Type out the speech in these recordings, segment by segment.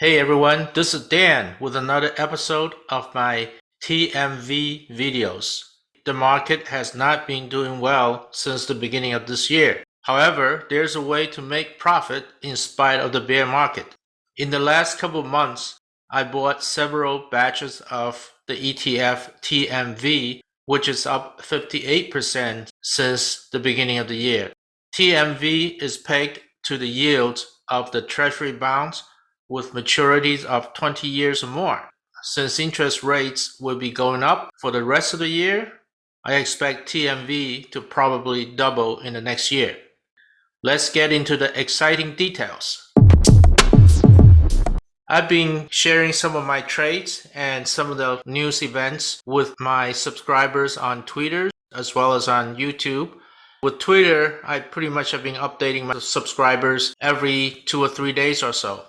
Hey everyone, this is Dan with another episode of my TMV videos. The market has not been doing well since the beginning of this year. However, there's a way to make profit in spite of the bear market. In the last couple months, I bought several batches of the ETF TMV, which is up 58% since the beginning of the year. TMV is pegged to the yield of the treasury bonds with maturities of 20 years or more. Since interest rates will be going up for the rest of the year, I expect TMV to probably double in the next year. Let's get into the exciting details. I've been sharing some of my trades and some of the news events with my subscribers on Twitter as well as on YouTube. With Twitter, I pretty much have been updating my subscribers every two or three days or so.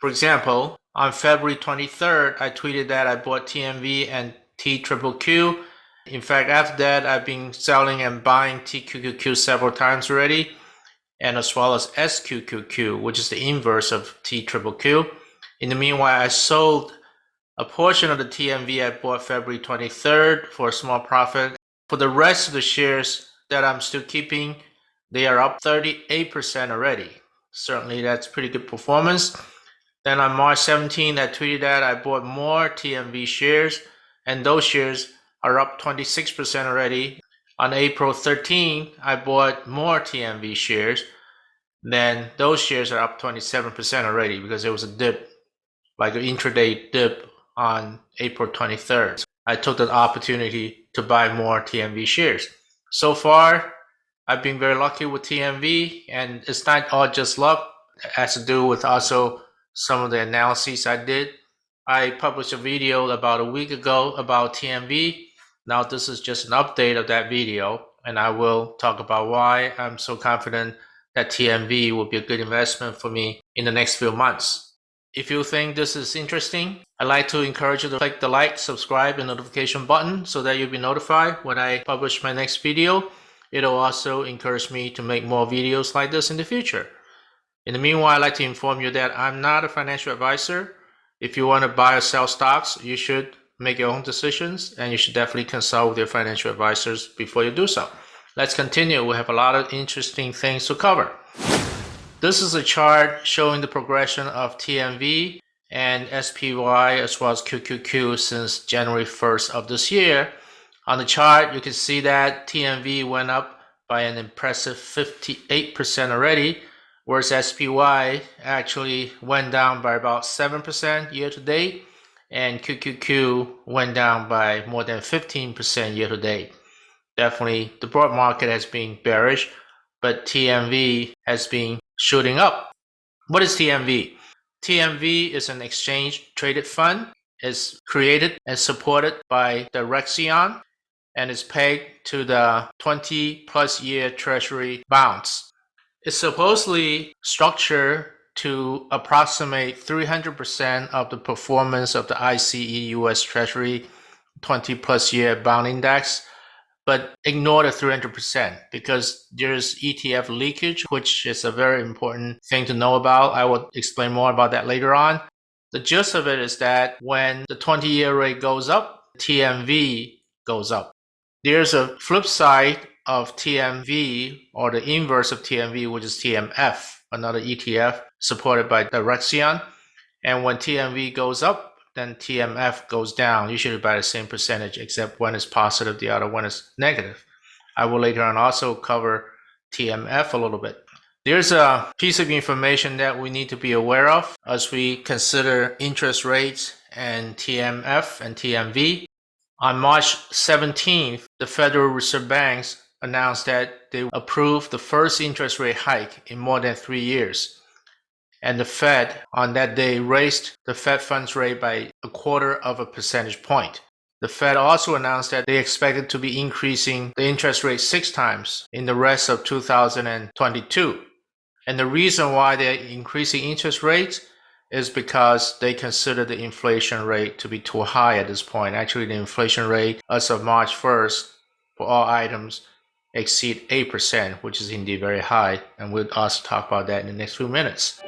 For example, on February 23rd, I tweeted that I bought TMV and TQQQ. In fact, after that, I've been selling and buying TQQQ several times already, and as well as SQQQ, which is the inverse of TQQQ. In the meanwhile, I sold a portion of the TMV I bought February 23rd for a small profit. For the rest of the shares that I'm still keeping, they are up 38% already. Certainly, that's pretty good performance. Then on March 17, I tweeted that I bought more TMV shares, and those shares are up 26% already. On April 13, I bought more TMV shares, then those shares are up 27% already because there was a dip, like an intraday dip on April 23rd. I took the opportunity to buy more TMV shares. So far, I've been very lucky with TMV, and it's not all just luck. It has to do with also some of the analyses I did. I published a video about a week ago about TMV. Now this is just an update of that video and I will talk about why I'm so confident that TMV will be a good investment for me in the next few months. If you think this is interesting, I'd like to encourage you to click the like, subscribe, and notification button so that you'll be notified when I publish my next video. It'll also encourage me to make more videos like this in the future. In the meanwhile, I'd like to inform you that I'm not a financial advisor. If you want to buy or sell stocks, you should make your own decisions and you should definitely consult with your financial advisors before you do so. Let's continue. We have a lot of interesting things to cover. This is a chart showing the progression of TMV and SPY as well as QQQ since January 1st of this year. On the chart, you can see that TMV went up by an impressive 58% already whereas SPY actually went down by about 7% year to date, and QQQ went down by more than 15% year to date. Definitely, the broad market has been bearish, but TMV has been shooting up. What is TMV? TMV is an exchange traded fund. It's created and supported by Direxion and is pegged to the 20 plus year treasury bonds it's supposedly structured to approximate 300% of the performance of the ICE US Treasury 20 plus year bond index, but ignore the 300% because there's ETF leakage, which is a very important thing to know about. I will explain more about that later on. The gist of it is that when the 20 year rate goes up, TMV goes up. There's a flip side of TMV or the inverse of TMV, which is TMF, another ETF supported by the. And when TMV goes up, then TMF goes down, usually by the same percentage, except one is positive, the other one is negative. I will later on also cover TMF a little bit. There's a piece of information that we need to be aware of as we consider interest rates and TMF and TMV. On March 17th, the Federal Reserve Banks announced that they approved the first interest rate hike in more than three years. And the Fed on that day raised the Fed funds rate by a quarter of a percentage point. The Fed also announced that they expected to be increasing the interest rate six times in the rest of 2022. And the reason why they're increasing interest rates is because they consider the inflation rate to be too high at this point. Actually, the inflation rate as of March 1st for all items exceed 8%, which is indeed very high. And we'll also talk about that in the next few minutes.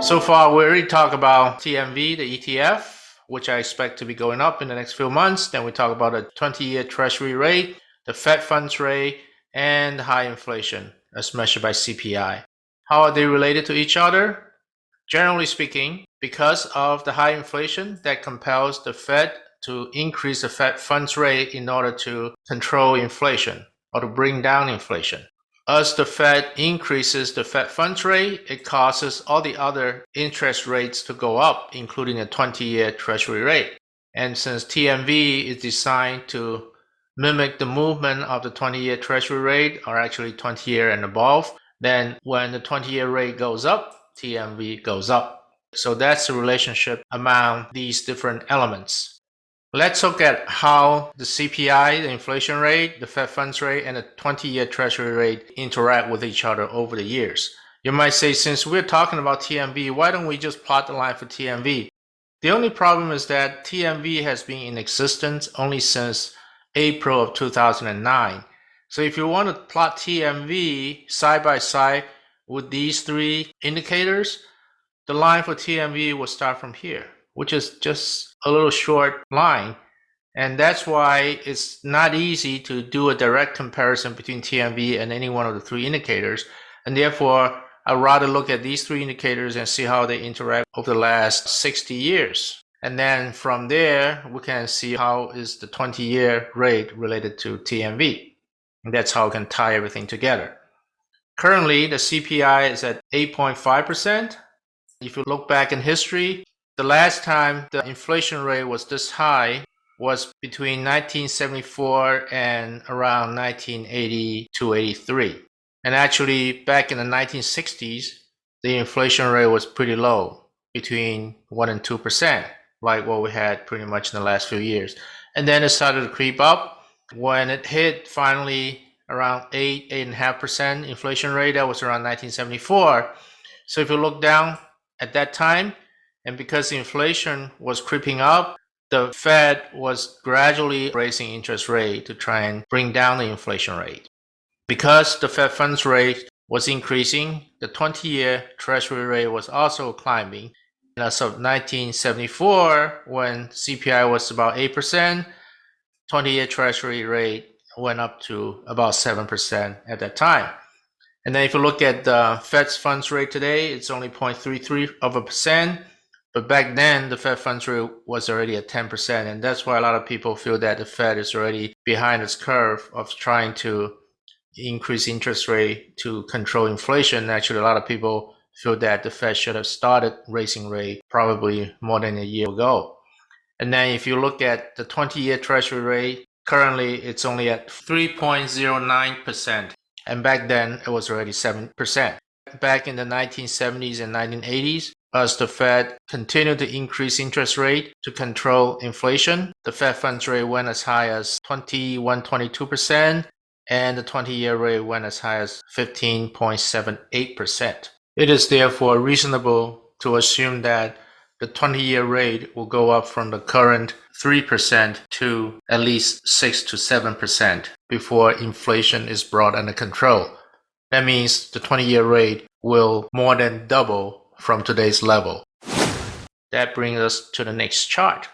So far, we already talked about TMV, the ETF, which I expect to be going up in the next few months. Then we talk about the 20-year Treasury rate, the Fed funds rate, and high inflation as measured by CPI. How are they related to each other? Generally speaking, because of the high inflation that compels the Fed to increase the Fed funds rate in order to control inflation or to bring down inflation. As the Fed increases the Fed funds rate, it causes all the other interest rates to go up, including the 20-year Treasury rate. And since TMV is designed to mimic the movement of the 20-year Treasury rate, or actually 20-year and above, then when the 20-year rate goes up, TMV goes up. So that's the relationship among these different elements. Let's look at how the CPI, the inflation rate, the Fed funds rate, and the 20-year Treasury rate interact with each other over the years. You might say, since we're talking about TMV, why don't we just plot the line for TMV? The only problem is that TMV has been in existence only since April of 2009. So if you want to plot TMV side by side with these three indicators, the line for TMV will start from here which is just a little short line. And that's why it's not easy to do a direct comparison between TMV and any one of the three indicators. And therefore, I'd rather look at these three indicators and see how they interact over the last 60 years. And then from there, we can see how is the 20 year rate related to TMV. And that's how we can tie everything together. Currently, the CPI is at 8.5%. If you look back in history, the last time the inflation rate was this high was between 1974 and around 1980 to 83. And actually, back in the 1960s, the inflation rate was pretty low, between 1 and 2%, like what we had pretty much in the last few years. And then it started to creep up. When it hit finally around 8, 8.5% inflation rate, that was around 1974. So if you look down at that time, and because inflation was creeping up, the Fed was gradually raising interest rate to try and bring down the inflation rate. Because the Fed funds rate was increasing, the 20-year Treasury rate was also climbing. And as of 1974, when CPI was about 8%, 20-year Treasury rate went up to about 7% at that time. And then if you look at the Fed's funds rate today, it's only 0.33 of a percent. But back then, the Fed funds rate was already at 10%. And that's why a lot of people feel that the Fed is already behind its curve of trying to increase interest rate to control inflation. Actually, a lot of people feel that the Fed should have started raising rate probably more than a year ago. And then if you look at the 20 year Treasury rate, currently it's only at 3.09%. And back then it was already 7%. Back in the 1970s and 1980s, as the Fed continued to increase interest rate to control inflation, the Fed funds rate went as high as 21, 22%, and the 20-year rate went as high as 15.78%. It is therefore reasonable to assume that the 20-year rate will go up from the current 3% to at least 6 to 7% before inflation is brought under control. That means the 20-year rate will more than double from today's level. That brings us to the next chart.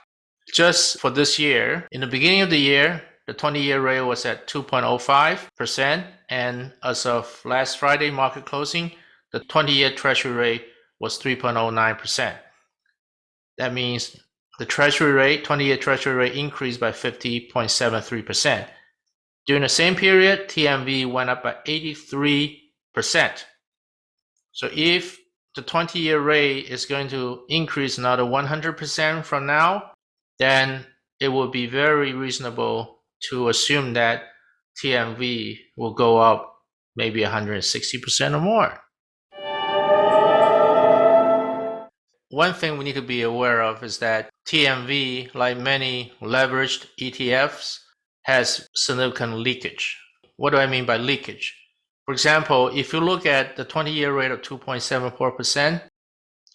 Just for this year, in the beginning of the year, the 20-year rate was at 2.05%, and as of last Friday market closing, the 20-year Treasury rate was 3.09%. That means the Treasury rate, 20-year Treasury rate increased by 50.73%. During the same period, TMV went up by 83%. So if the 20 year rate is going to increase another 100% from now, then it would be very reasonable to assume that TMV will go up maybe 160% or more. One thing we need to be aware of is that TMV, like many leveraged ETFs, has significant leakage. What do I mean by leakage? For example, if you look at the 20-year rate of 2.74%,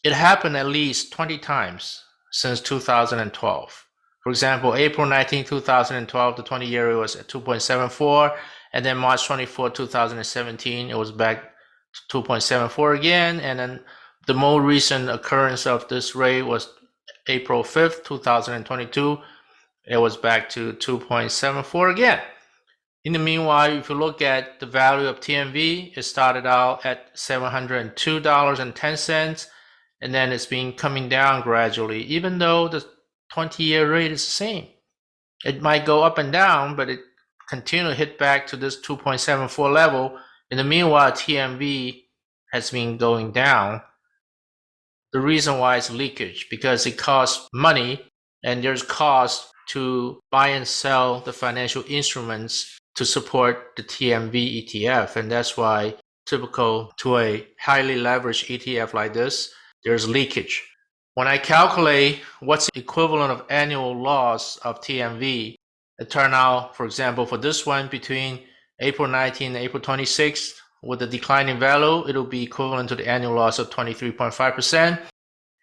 it happened at least 20 times since 2012. For example, April 19, 2012, the 20-year rate was at 2.74, and then March 24, 2017, it was back to 2.74 again, and then The more recent occurrence of this rate was April 5th, 2022. It was back to 2.74 again. In the meanwhile, if you look at the value of TMV, it started out at $702.10 and then it's been coming down gradually, even though the 20 year rate is the same. It might go up and down, but it continue to hit back to this 2.74 level. In the meanwhile, TMV has been going down. The reason why is leakage because it costs money and there's cost to buy and sell the financial instruments to support the TMV ETF. And that's why typical to a highly leveraged ETF like this, there's leakage. When I calculate what's the equivalent of annual loss of TMV, it turned out, for example, for this one between April 19 and April 26, with the declining value, it'll be equivalent to the annual loss of 23.5%.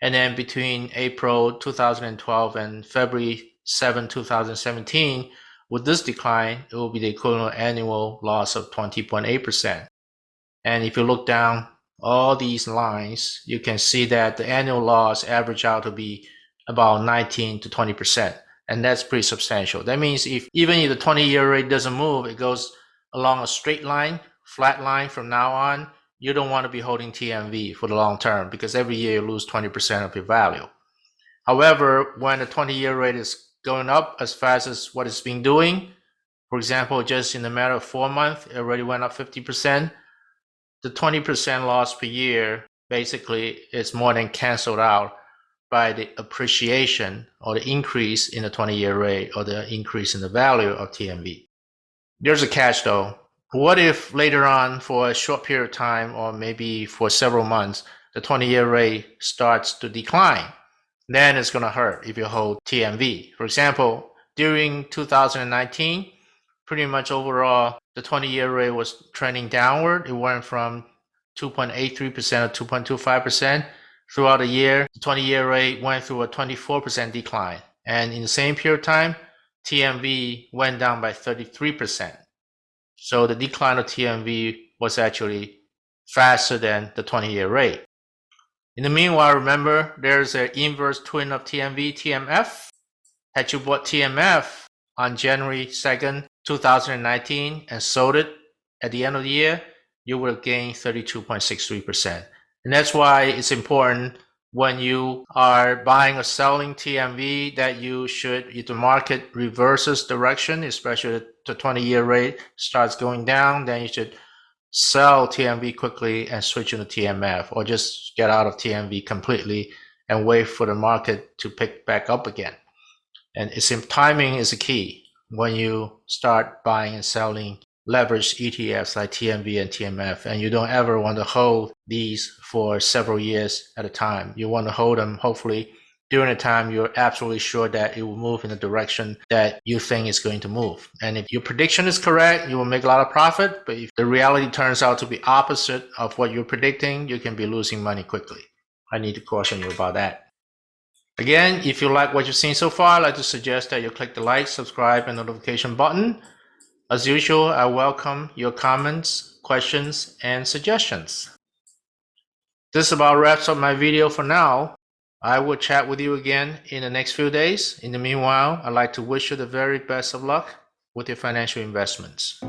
And then between April 2012 and February 7, 2017, with this decline, it will be the equivalent annual loss of 20.8%. And if you look down all these lines, you can see that the annual loss average out to be about 19 to 20%. And that's pretty substantial. That means if even if the 20 year rate doesn't move, it goes along a straight line, flat line from now on, you don't want to be holding TMV for the long term because every year you lose 20% of your value. However, when the 20 year rate is going up as fast as what it's been doing, for example, just in a matter of four months, it already went up 50%. The 20% loss per year basically is more than canceled out by the appreciation or the increase in the 20 year rate or the increase in the value of TMV. There's a catch though. What if later on, for a short period of time or maybe for several months, the 20 year rate starts to decline? Then it's going to hurt if you hold TMV. For example, during 2019, pretty much overall, the 20 year rate was trending downward. It went from 2.83% to 2.25%. Throughout the year, the 20 year rate went through a 24% decline. And in the same period of time, TMV went down by 33%. So the decline of TMV was actually faster than the 20 year rate. In the meanwhile, remember there's an inverse twin of TMV, TMF. Had you bought TMF on January 2nd, 2019 and sold it at the end of the year, you will gain 32.63%. And that's why it's important when you are buying or selling TMV that you should, if the market reverses direction, especially the 20 year rate starts going down, then you should sell TMV quickly and switch into TMF or just get out of TMV completely and wait for the market to pick back up again. And it's timing is a key when you start buying and selling leveraged ETFs like TMV and TMF, and you don't ever want to hold these for several years at a time. You want to hold them hopefully during a time you're absolutely sure that it will move in the direction that you think is going to move. And if your prediction is correct, you will make a lot of profit. But if the reality turns out to be opposite of what you're predicting, you can be losing money quickly. I need to caution you about that. Again, if you like what you've seen so far, I'd like to suggest that you click the like, subscribe, and notification button. As usual, I welcome your comments, questions, and suggestions. This about wraps up my video for now. I will chat with you again in the next few days. In the meanwhile, I'd like to wish you the very best of luck with your financial investments.